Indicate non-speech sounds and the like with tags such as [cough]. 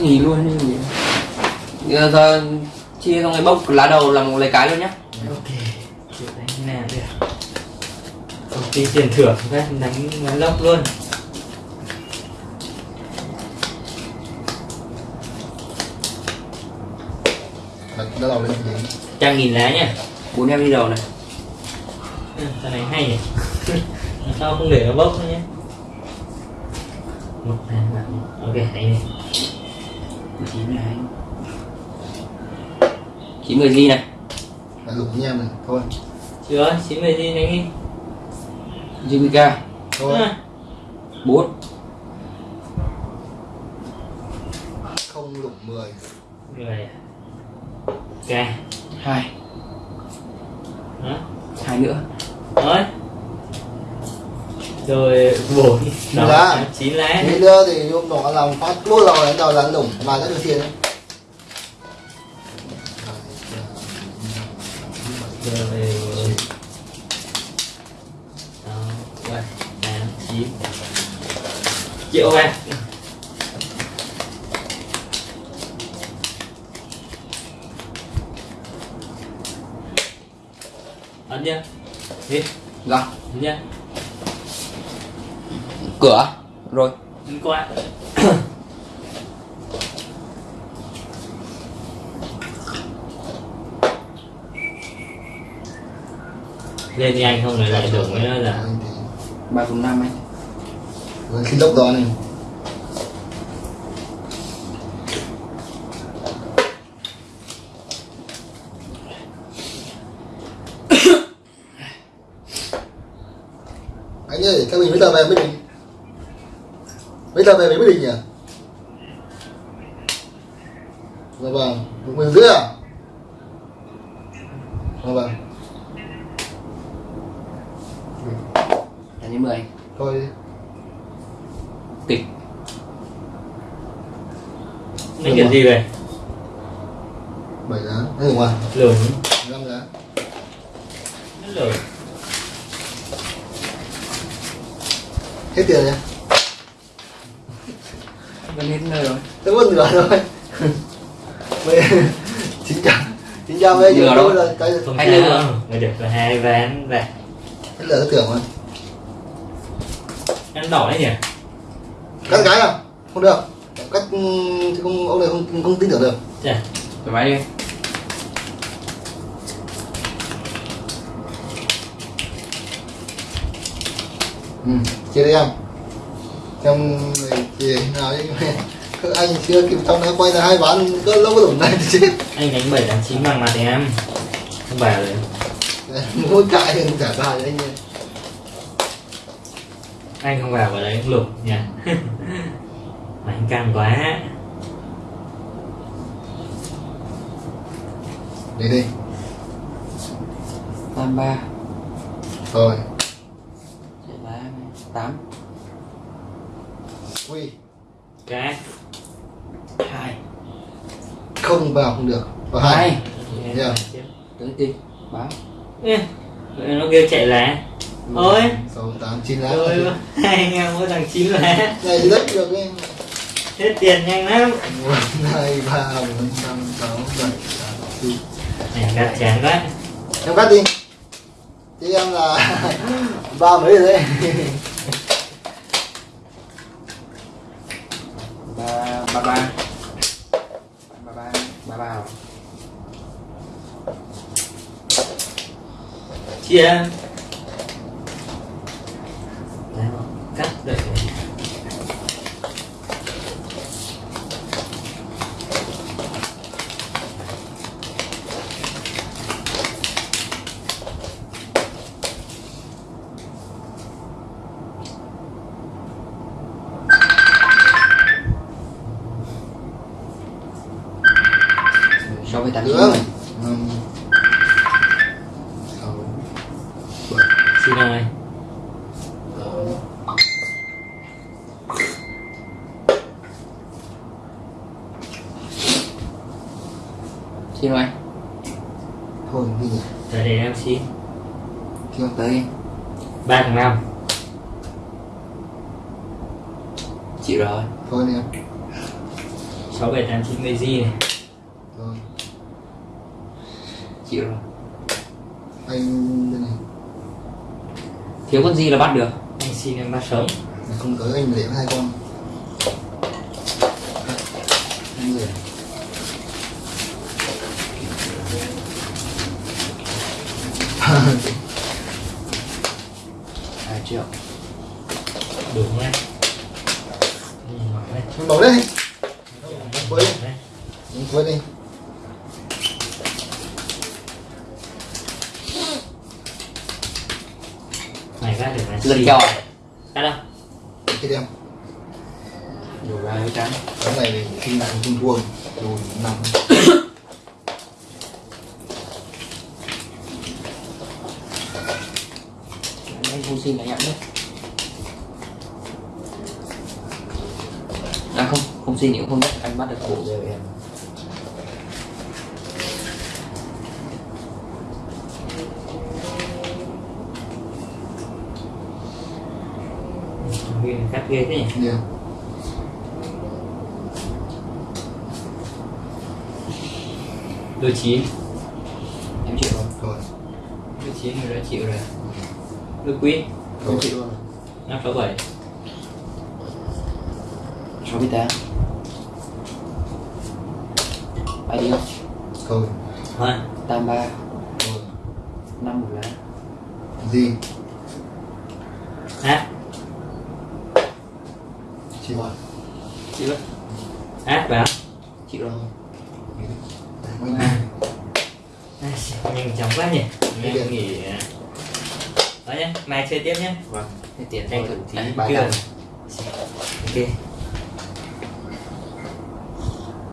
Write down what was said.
Nghỉ luôn nghỉ. Giờ, giờ chia xong cái bốc lá đầu làm lấy cái luôn nhá. Ok đánh nào được công ty tiền thưởng các đánh đánh lốc luôn. Đỡ đầu lên gì? Trăm nghìn lá nhá. Bốn em đi đầu này. Cái này hay nhỉ? [laughs] Làm sao không để nó bốc nữa nhé một hai ba ok đấy này. Chín này chín mười gì này? Đặt lục em này Thôi. Chưa chín mươi gì đánh đi. JPK Thôi. À, bốn. Không lục 10 rồi. Ok. Hai. Đó hai nữa. Rồi rồi bổ đi Chín lá. Nghĩ nữa thì hôm nọ làm phát luôn rồi đánh đầu là lủng Mà rất được tiền đấy. Rồi sáu bảy tám chín. Triệu ba. Ấn chưa đi. Dạ. Ấn chưa cửa. Rồi. Qua. [coughs] Lên nhanh không lại lại với nó là ba phần năm anh. Khi lốc đó này. [coughs] Anh ơi, các mình bây giờ về Mỹ Đình Bây giờ về Mỹ Đình nhỉ? Dạ vâng, một mình rưỡi à? Dạ vâng, là như mười. Thôi đi. Tịch. Nó kiểu gì vậy bảy giá, ngủ à? lửng năm giá. Nó lửng Hết tiền nhá gần hết nơi rồi. Thế mất nửa rồi. Bây Chín trăm Chín trăm bây Nửa giờ rồi. cái lưng sao người được là hai ván là cái tưởng mà ăn đỏ đấy nhỉ? Cắt cái à? Không được. Cắt ừ, thì không, ông này không, không tin tưởng được. Chà, thoải mái đi. Ừ, chia đi em. Trong thì nào [laughs] anh chưa kịp trong đã quay ra hai ván cỡ lâu có đủ này thì chết. Anh đánh bảy đánh chín bằng mặt thì em. Không bảo rồi Mỗi cãi thì trả bài cho anh ơi anh không vào vào đấy lục nhỉ? [laughs] Mà anh căng quá. Đi đi. Tam ba. Lá tám Quy cái. Hai. Không vào không được. Vào hai. Hai. Yeah. tới tịch báo Ê, nó kêu chạy lá ôi. Sáu tám chín lá. Rồi hai anh em mỗi thằng chín lá. Này thì đất được ấy hết tiền nhanh lắm. Một hai ba bốn năm sáu bảy tám chín. Này gạt chán quá. Em cắt đi. Chứ em là [laughs] ba mấy rồi đấy ba ba ba ba ba ba ba rồi. Chia. Đấy, cắt đợi so với tám xin tám xin mời. Thôi đi nhỉ Để để em xin. Chưa tới. Ba thằng năm chịu rồi. Thôi em. Sáu bảy tám chín mười gì này. Rồi chịu rồi. Anh đây này thiếu con gì là bắt được? Anh xin em bắt sống không tới anh để hai con. Hai [laughs] người hai triệu. Đủ nhé bảo đây. Quay đi. Đấy. quay đi này ra để mà. Lật xì. kèo Cắt đâu cái đem đủ ra hơi trắng. Cái này thì khi nào cũng thua rồi nằm anh không xin là nhận đấy à không không xin thì cũng không biết anh bắt được cổ rồi em Nguyên cắt ghê thế nhỉ? Yeah. đôi chín. Em chịu rồi rồi đôi chín người đã chịu rồi. Đôi quý rồi chịu rồi năm sáu bảy. Sáu mươi tám. Ai đi rồi thôi. Tam ba. Rồi năm một lá gì? Hát chị bảo chịu rồi hát vào chịu rồi À, nhanh chóng quá nhỉ? Em nghỉ à. đó nhé mai chơi tiếp nhé vâng tiền Tranh thôi. thủ tí. Chưa. Ok